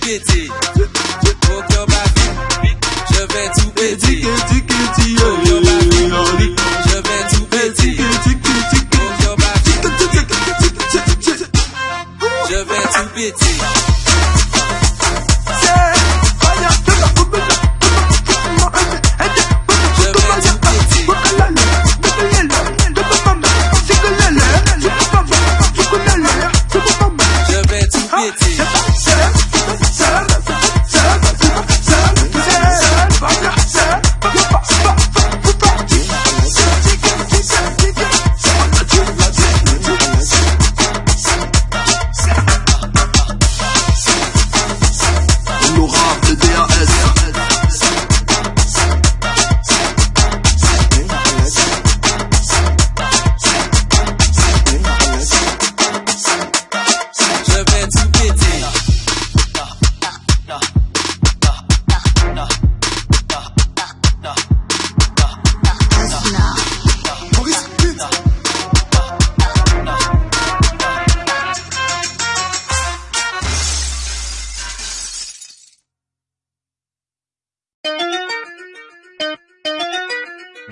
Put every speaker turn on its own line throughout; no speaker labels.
péter. Je vais tout péter.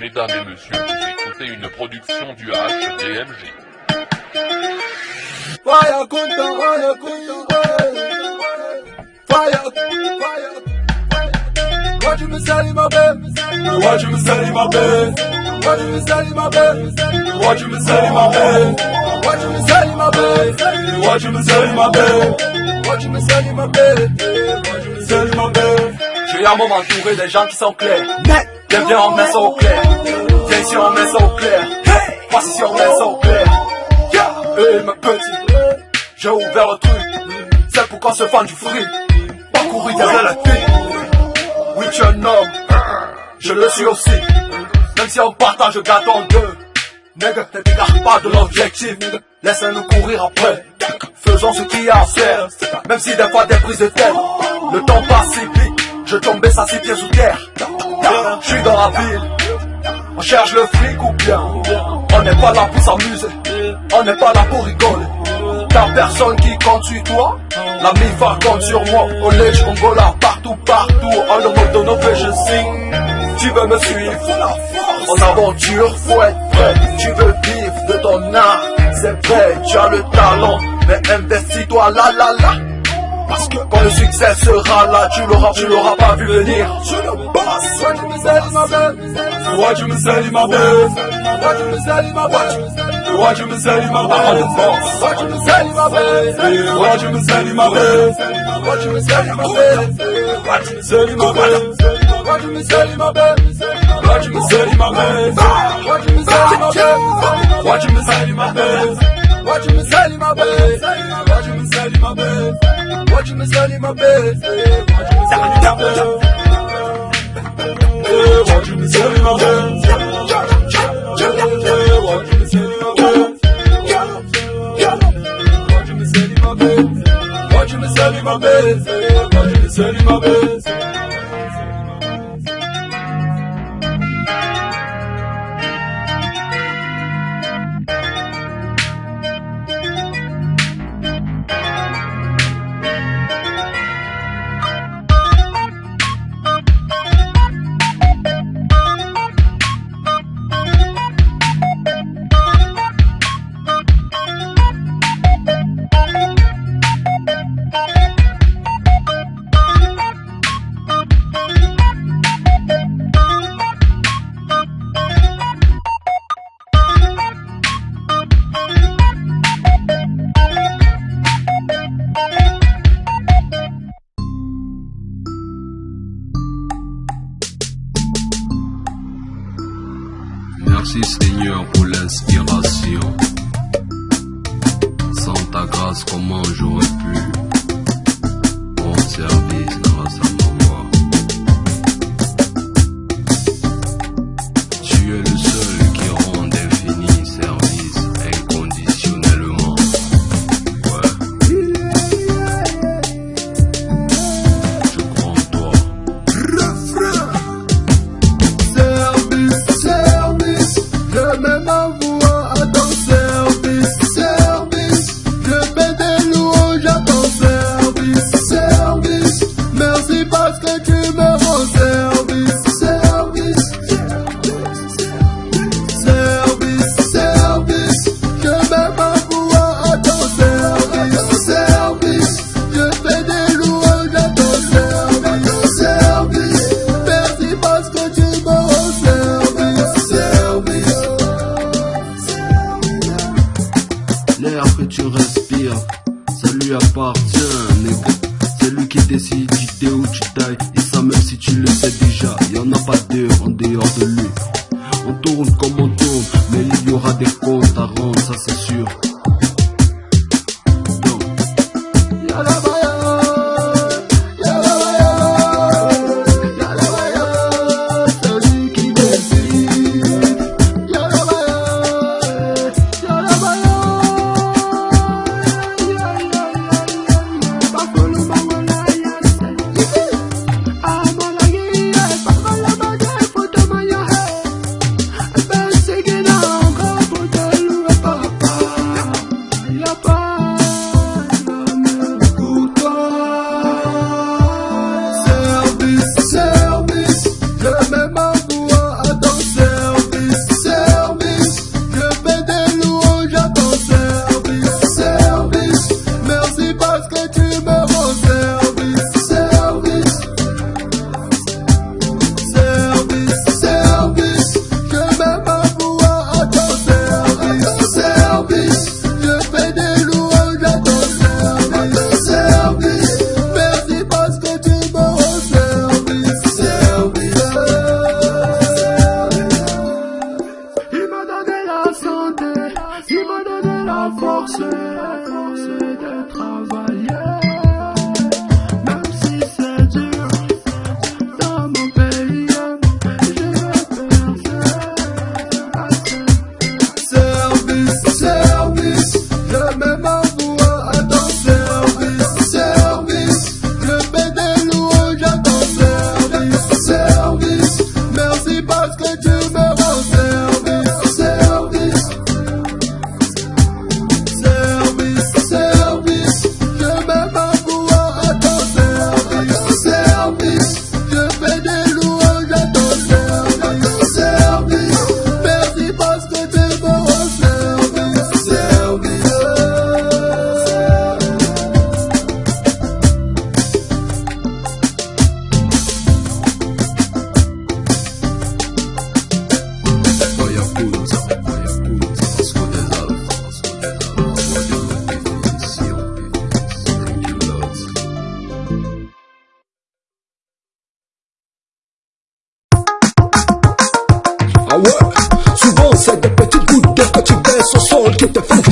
Mesdames et messieurs, vous écoutez une production du HDMG.
Fire Kunta, Fire Kunta, Fire, Fire. Watch me selling my bed, watch me selling my bed, watch me selling my bed, watch me selling my bed, watch me selling my bed, watch me selling my bed, watch me selling my bed, watch me selling my bed.
J'ai un moment entouré des gens qui sont clairs. Viens, viens, on met ça au clair. Viens ici, on met ça au clair. Passe ici, on met ça au clair. Hey, ma petite, j'ai ouvert le truc. C'est pourquoi se fend du fruit. Pas courir derrière la fille. Oui, tu es un homme. Je le suis aussi. Même si on partage gâteau en deux. Nègre, ne t'égare pas de l'objectif. Laisse-nous courir après. Faisons ce qu'il y a à faire. Même si des fois des prises de tête. Le temps passe si vite. Je tombais ça si pieds sous terre. Je suis dans la ville. On cherche le fric ou bien On n'est pas là pour s'amuser. On n'est pas là pour rigoler. T'as personne qui compte sur toi. La MIFA compte sur moi. Au Lèche, Angola, partout, partout. En le mode de nos je signe. Tu veux me suivre? En aventure, faut être Tu veux vivre de ton art. C'est vrai, tu as le talent. Mais investis-toi là, là, là parce que quand le succès sera là, tu l'auras, tu l'auras pas vu venir. Je le boss.
Watch me selling my bed,
Watch me selling my bed.
watch me my bed,
Watch me selling my bed. I'm the boss.
watch me selling my bed,
Watch me selling my bed.
watch me selling my bed.
Watch me selling my bed.
Watch me my bed.
Watch me selling my bed.
Watch me selling my bed.
Watch me selling my bed.
Watch me selling eh, my bed. Watch me selling my bed. Watch me selling my bed.
Watch me selling my bed.
Watch me selling my bed. Watch me selling my bed.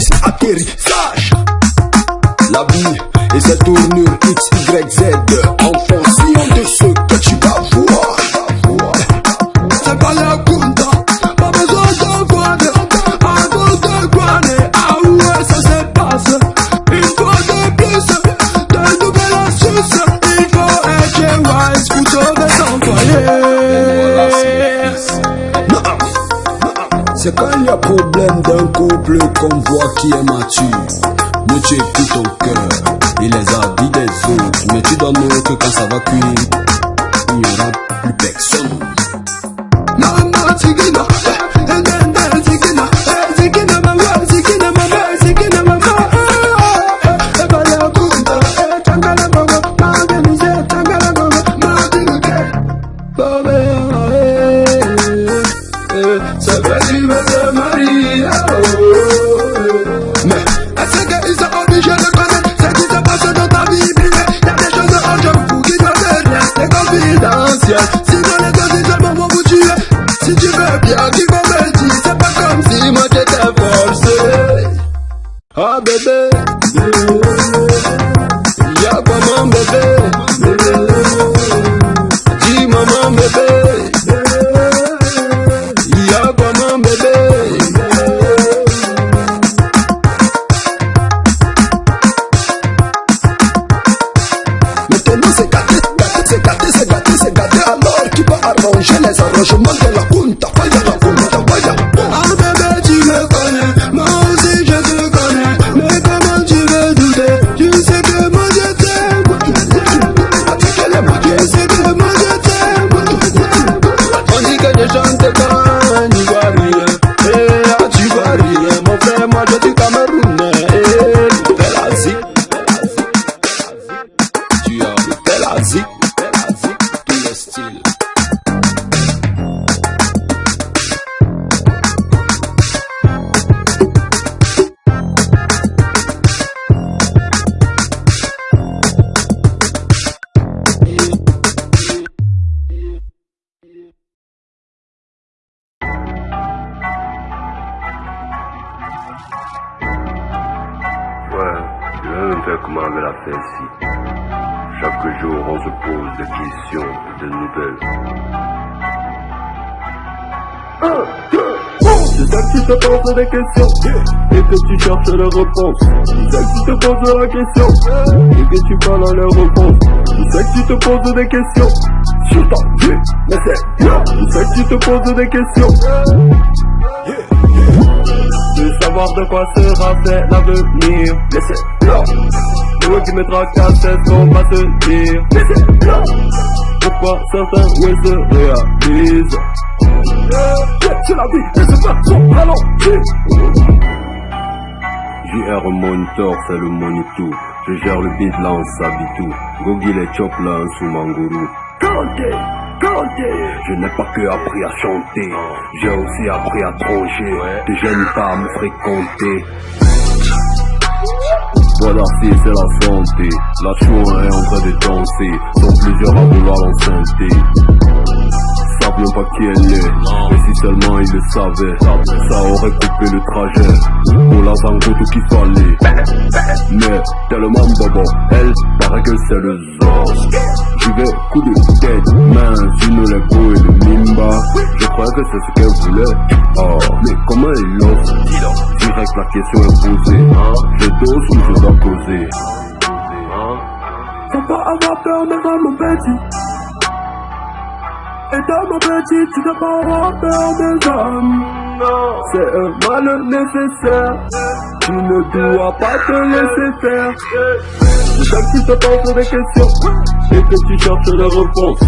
piste atterrissage. La vie et sa tournure X, Y, Z. En
fonction de ce que tu
vas voir. C'est pas la gunda, pas besoin de
guaner. Avant de guaner, ah ouais, ça se passe. Une fois de plus, de nouvelles astuces. Il faut être wise pour sauver son foyer. C'est quoi problème d'un couple qu'on voit qui est mature. Mais tu écoutes ton cœur et les avis des autres. Mais tu donnes que quand ça va cuire, te
poses des questions et que tu cherches les réponses. Je sais que tu te poses la question et que tu parles les réponses. Je sais que tu te poses des questions sur ta vie, mais c'est. Je sais que tu te poses des questions. De savoir de quoi sera fait l'avenir, mais c'est là. Toi qui me tracasse, c'est ce qu'on va se dire, mais c'est là. Pourquoi certains ouais se réalisent c'est la vie, et c'est pas son ralenti.
JR Monitor, c'est le Monitou. Je gère le beat là, on s'habille tout. Gogi les chop là, en
Kanté.
Je n'ai pas que appris à chanter, j'ai aussi appris à troncher. Des jeunes pas à me fréquenter. Voilà si c'est la santé, la chouin est en train de danser, sont plusieurs à vouloir l'enceinte. Savent même pas qui elle est, mais si seulement ils le savaient, ça aurait coupé le trajet, pour la zango tout qu'il fallait. Mais tellement bobo, elle paraît que c'est le zos. J'y vais coup de tête, main sur les beaux et le mimba. Je croyais que c'est ce qu'elle voulait. Oh, mais comment elle l'ose Direct la question est posée. Je dose ou je dois causer
Faut pas avoir peur devant mon petit. Mon petit, tu pas des. C'est un mal nécessaire. Tu ne dois pas te laisser faire. Sais que tu te poses des questions et que tu cherches les réponses.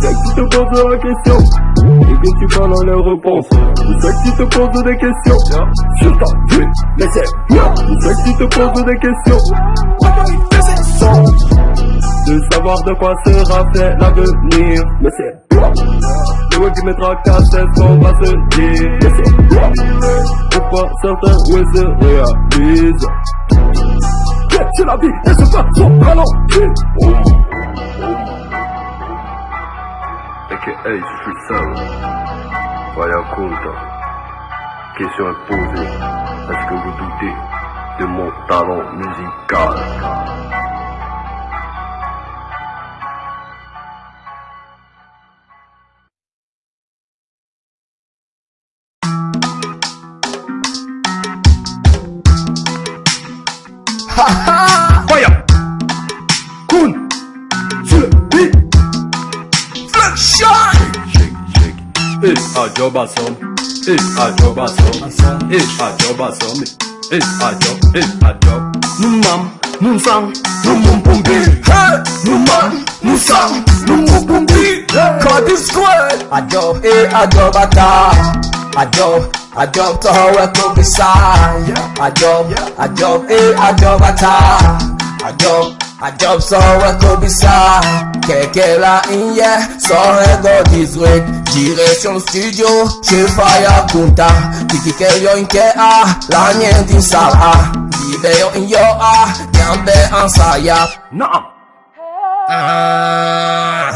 Sais que tu te poses la question et que tu parles les réponses. Sais que tu te poses des questions sur ta vie, mais c'est bien. Sais que tu te poses des questions. De savoir de quoi sera fait l'avenir, mais c'est. Le qui me tracasse, c'est ce qu'on va se dire, mais c'est. Pourquoi certains ouais se réalisent Yeah, C'est la vie, et c'est pas son ralenti.
AKA, je suis seul. Vaya Kunta. Question est posée. Est-ce que vous doutez de mon talent musical?
Ajobasom, eh, ajobasom, eh, ajobasom, eh, ajob, eh, ajob. Numam, numsang, numumpumbi,
Hey, nous man, nous sang, nous moubumbi. Cause this squad. A job, eh, a job ata. A job, a job to how we could be side. A job, a job, eh, a Quelqu'un là hier, sans regard d'Israël Direction le studio, je vais à Kunta Tiki keyo inke a, la nyen din sala Viveyo in yo a, nyambe ansaya.
Naam.
Ah.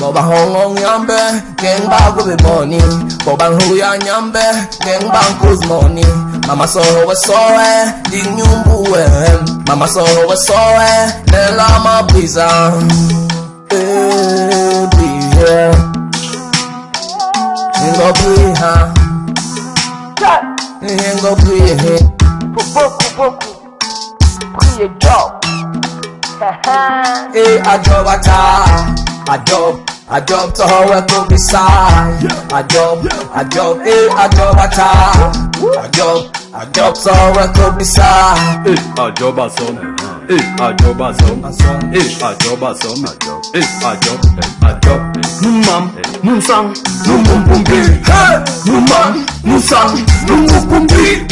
Bộ bằng hồn ngon nhắm bê, ngang bao của bề moni. Bộ bằng hù ya nhắm bê, ngang bằng cuz moni. Mama so wa so e, đi nhung bu Mama so wa so e, nên là ma bizarre brisa. Eh, brisa. Ngo brisa. Ngo brisa.
Beaucoup, beaucoup. Priez job.
Eh, a job ata, a job, a job to how we could be side. A job, a job, eh, a job ata, a job, a job to how we could be side.
Eh, ajobasom, eh, eh, ajobasom, eh, ajob, eh, ajob. Numam, numsang, numumpumbi,
Hey, nous man, nous sang, nous moubumbi.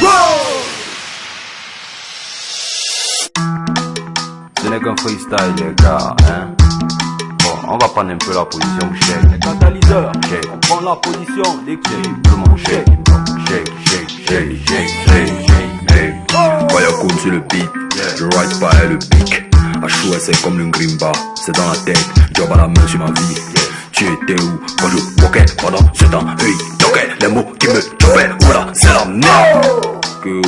Ce n'est qu'un freestyle, les gars, hein. Bon, on va prendre un peu la position shake. Catalyseur, shake. On prend la position, l'équipe. Tout le monde shake. Shake, shake, shake, shake, shake,
le beat, je ride pas et le pic. À chaud, c'est comme le grimba, c'est dans la tête, job à la main sur ma vie. Tu étais où? Quand je walkais pendant ce temps? Hey, toquais, les mots qui me choppaient, voilà, c'est la merde. Que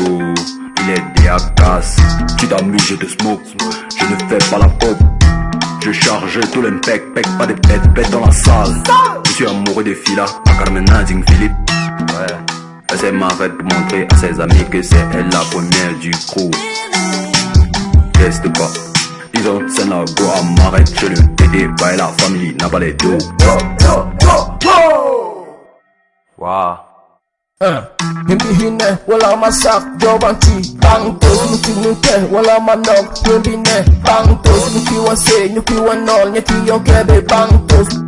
il est des tu t'amuses, je te smoke. Je ne fais pas la pop, je charge tout l'impact, pec, pas des bêtes, bêtes dans la salle. Je suis amoureux des filles là, à Carmen Philippe. Ouais. Elle m'arrête pour montrer à ses amis que c'est elle la première du crew. Reste pas. Ils ont scène la go à m'arrête chez le TD, bah la famille n'a pas les dos.
Waouh.
Himbi hine, wala masak, jobanti, bangtos, nuki nuke, wala manog, himbi ne, bangtos, nuki wase, nuki wanol, nyeki yonkebe, bangtos.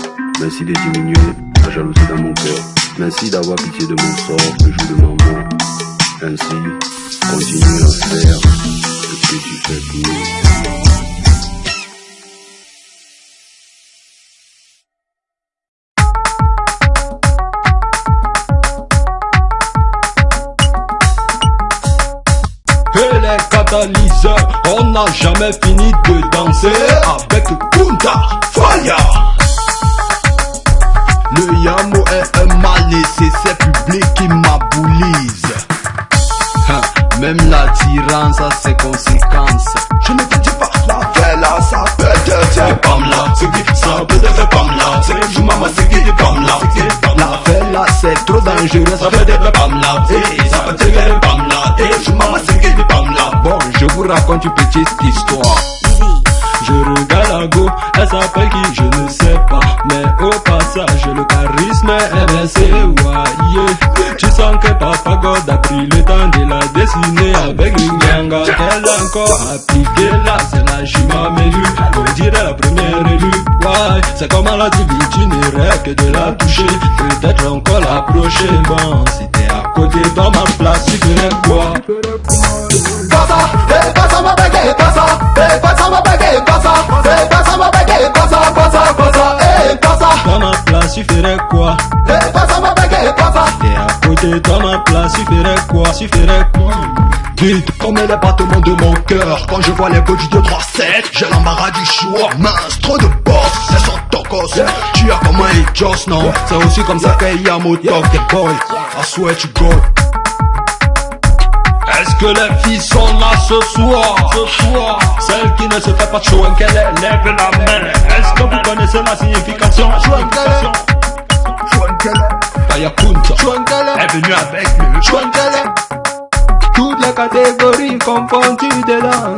Merci de diminuer la jalousie dans mon cœur. Merci d'avoir pitié de mon sort le jour de ma. Ainsi, continue à faire ce que tu fais pour nous.
On n'a jamais fini de danser avec Kunta Fire. Le Yamo est un mal et c'est ses publics qui m'aboulisent. Hein, Même l'attirance a ses conséquences. Je ne te dis pas, la fella, ça peut te faire bam là. C'est qui, ça peut te faire bam là. C'est qui, maman, c'est qui, bam là. La fella, c'est trop dangereux, ça peut te faire bam là. Ça peut te faire bam là. Eh, maman, c'est qui, bam là. Bon, je vous raconte une petite histoire. Je regarde la go, elle s'appelle qui Au passage le charisme baissé, ouais Tu sens que Papa God a pris le temps de la dessiner avec une ganga. Elle a encore appliqué là, c'est la chima mélu. On dirait la première élue, ouais C'est comme à la TV, tu n'irais que de la toucher. Peut-être encore l'approcher, bon Si t'es à côté dans ma place, tu ferais quoi?
Pasa, eh pasa ma bege, pasa, eh pasa ma bege, pasa, eh
Dans ma place, tu ferais quoi?
Eh pasa ma bege, pasa.
T'es à côté dans ma place, tu ferais quoi? Tu ferais quoi? Vite comme les battements de mon cœur Quand je vois les body de 3-7 J'ai l'embarras du choix Mince, trop de boss
c'est son tocos. Tu as comme un Joss, non? C'est aussi comme ça qu'il y a mon talk des boys. I swear to God.
Est-ce que les filles sont là ce soir? Ce soir. Celle qui ne se fait pas de show qu'elle lève la main. Est-ce que vous connaissez la signification? Signification. Kaya Kunta. Est. Venue avec le
Chouangala.
Toutes les catégories confondues dedans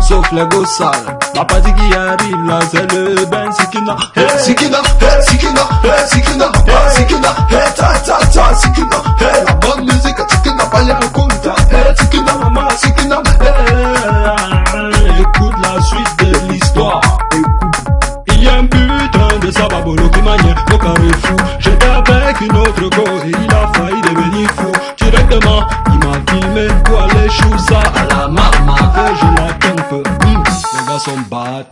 Sauf les gosses sales La partie qui arrive là c'est le Ben Sikina
Hey, Sikina, hey, Sikina, hey, Sikina, hey, Sikina, hey, ta, ta, ta, Sikina, hey, la bonne les Sikina,
Hey, Écoute la suite de l'histoire. Il y a un putain de sababolo qui manie au carré fou. J'étais avec une autre go et il a failli devenir fou. Directement il m'a filmé pour aller chou ça à la maman Et je la Hmm, Les gars sont bad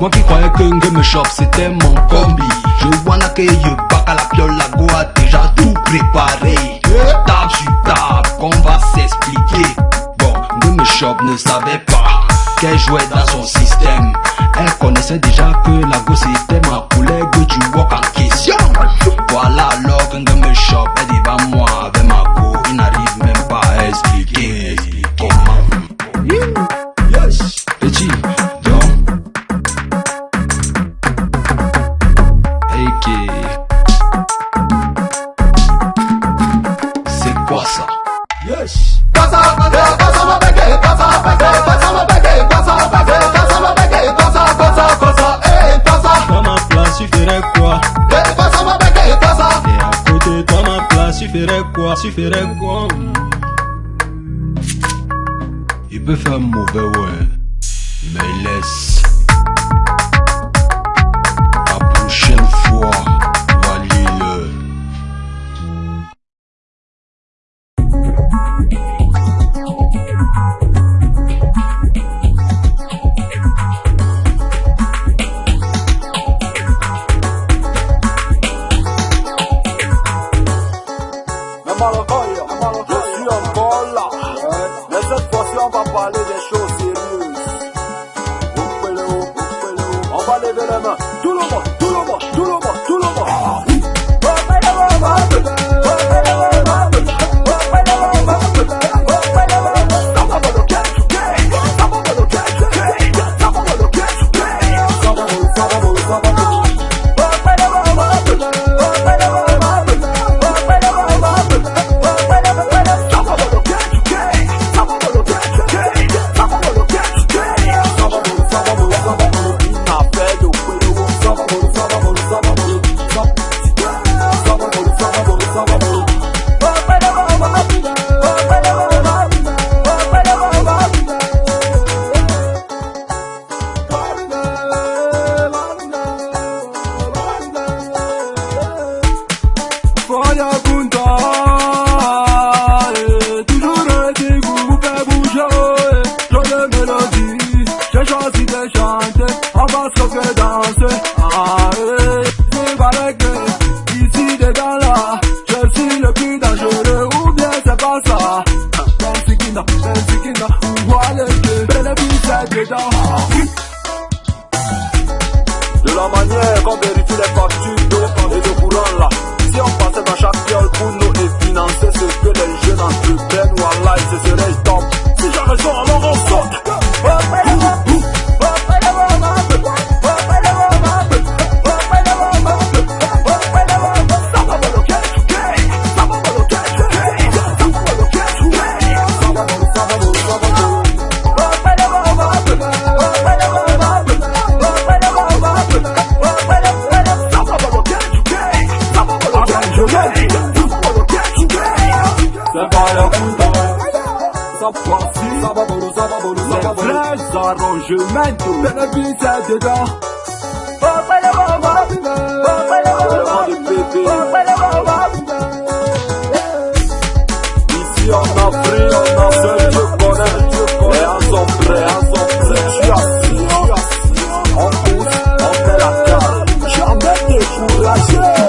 Moi qui croyais que Ngame Shop c'était mon combi. Je wanna que you back à la piole, la go a déjà tout préparé Tape sur table, qu'on va s'expliquer. Bon, Ngame Shop ne savait pas qu'elle jouait dans son système. Elle connaissait déjà que la go c'était ma collègue du walk
oupeleo. On va Action!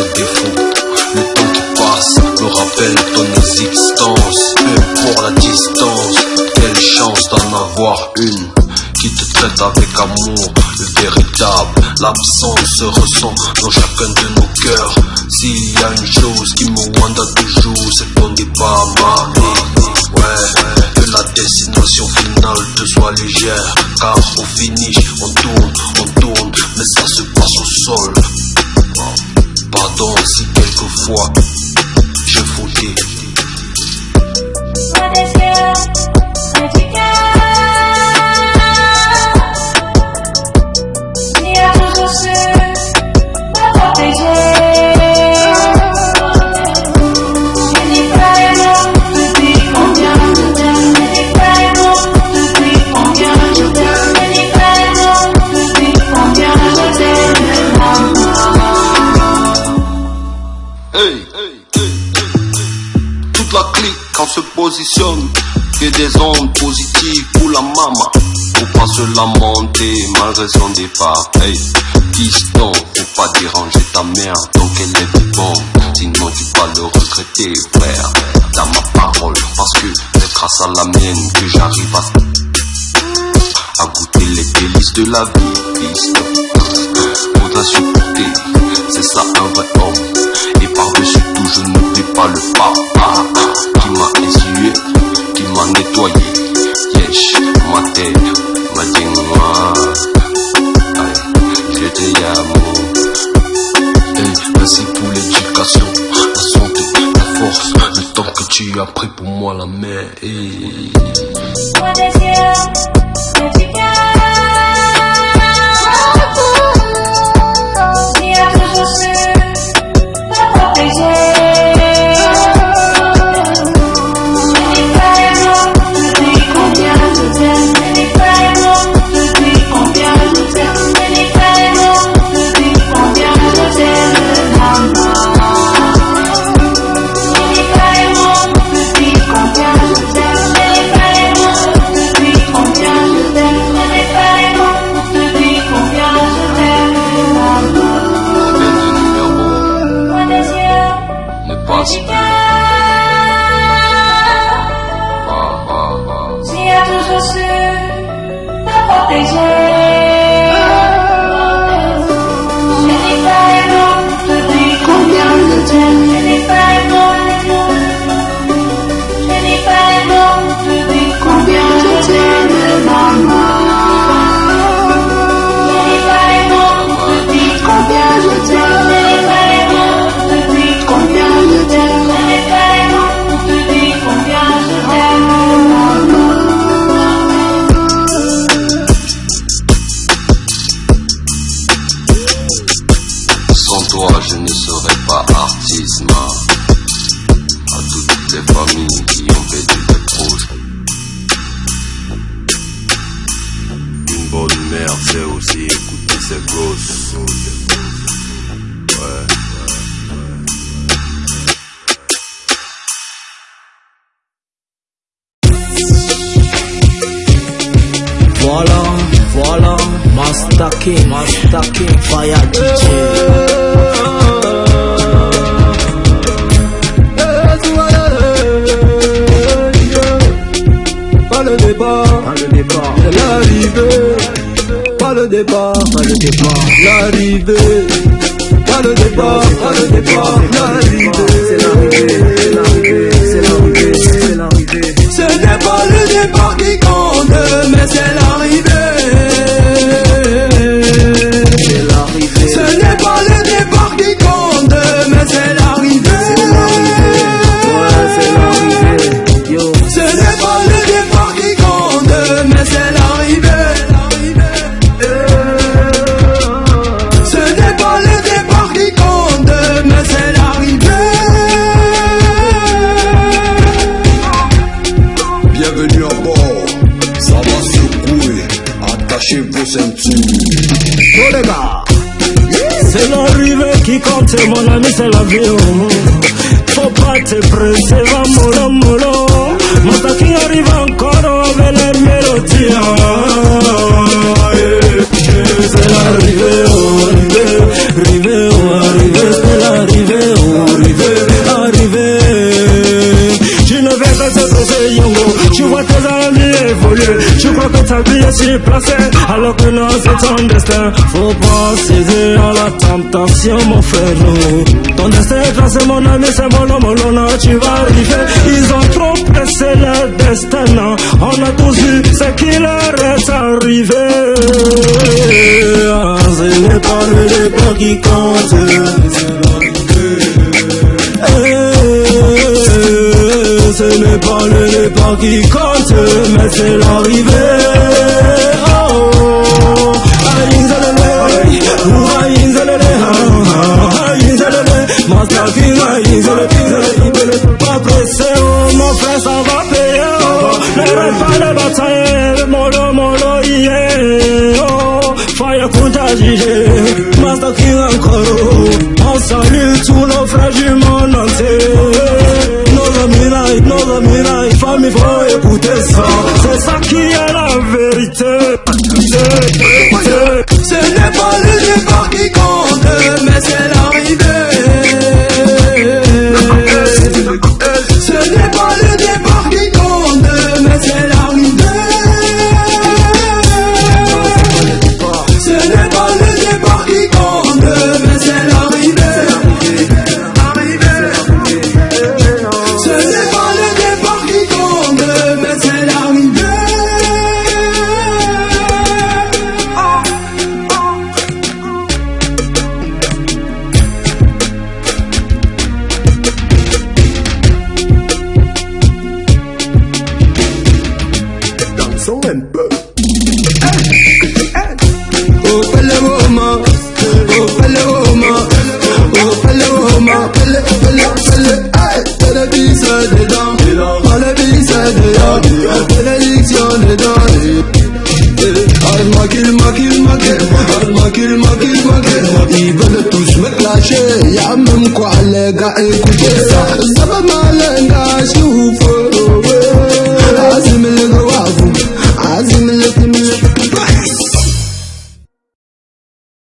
Le
temps qui passe me rappelle ton existence. Peu pour la distance, quelle chance d'en avoir une qui te traite avec amour, le véritable. L'absence se ressent dans chacun de nos cœurs. S'il y a une chose qui me wanda toujours, c'est ton départ, ma vie. Ouais, que la destination finale te soit légère. Car au finish, on tourne, on tourne, mais ça se passe au sol. Si quelquefois je foutais. Que des ondes positives pour la mama. Faut pas se lamenter malgré son départ. Hey, piston, faut pas déranger ta mère donc elle est vivante. Sinon tu vas le regretter, frère. Dans ma parole, parce que c'est grâce à la mienne que j'arrive à, goûter les délices de la vie, piston. Faudra supporter, c'est ça un vrai homme. Et par-dessus tout, je n'oublie pas le papa nettoyé. Yesh, ma tête, ma moi je te amo. Hey, merci pour l'éducation, la santé, la force, le temps que tu as pris pour moi, la mère. Hey.
L'arrivée. Pas le départ,
pas le départ, C'est l'arrivée, c'est l'arrivée, c'est l'arrivée, c'est l'arrivée.
Ce n'est pas le départ qui compte, mais c'est l'arrivée. Qui compte,
mon ami, c'est l'avion. Faut pas te presser, va mollo mollo. Master King arrive encore avec les mélodies. C'est l'arrivée, Tu crois que ta vie est si placée, alors que non, c'est ton destin. Faut pas céder à la tentation, mon frère. Ton destin est mon ami, c'est mon homme, non, tu vas arriver. Ils ont trop pressé leur destin. On a tous vu ce qui leur est arrivé. Ah, pas le départ qui compte. Pas le départ qui compte, mais c'est l'arrivée. Oh, zalele, pas pressé, oh, mon frère, va payer, oh, pas oh, Jije, Master King encore, oh, on salue tous nos frères ça qui est la vérité.
Ce n'est pas le départ qui compte, mais c'est